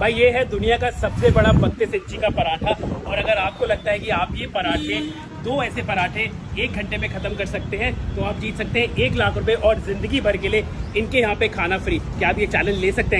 भाई, ये है दुनिया का सबसे बड़ा बत्तीस इंची का पराठा। और अगर आपको लगता है कि आप ये पराठे, दो ऐसे पराठे एक घंटे में खत्म कर सकते हैं तो आप जीत सकते हैं एक लाख रुपए और ज़िंदगी भर के लिए इनके यहाँ पे खाना फ्री। क्या आप ये चैलेंज ले सकते हैं?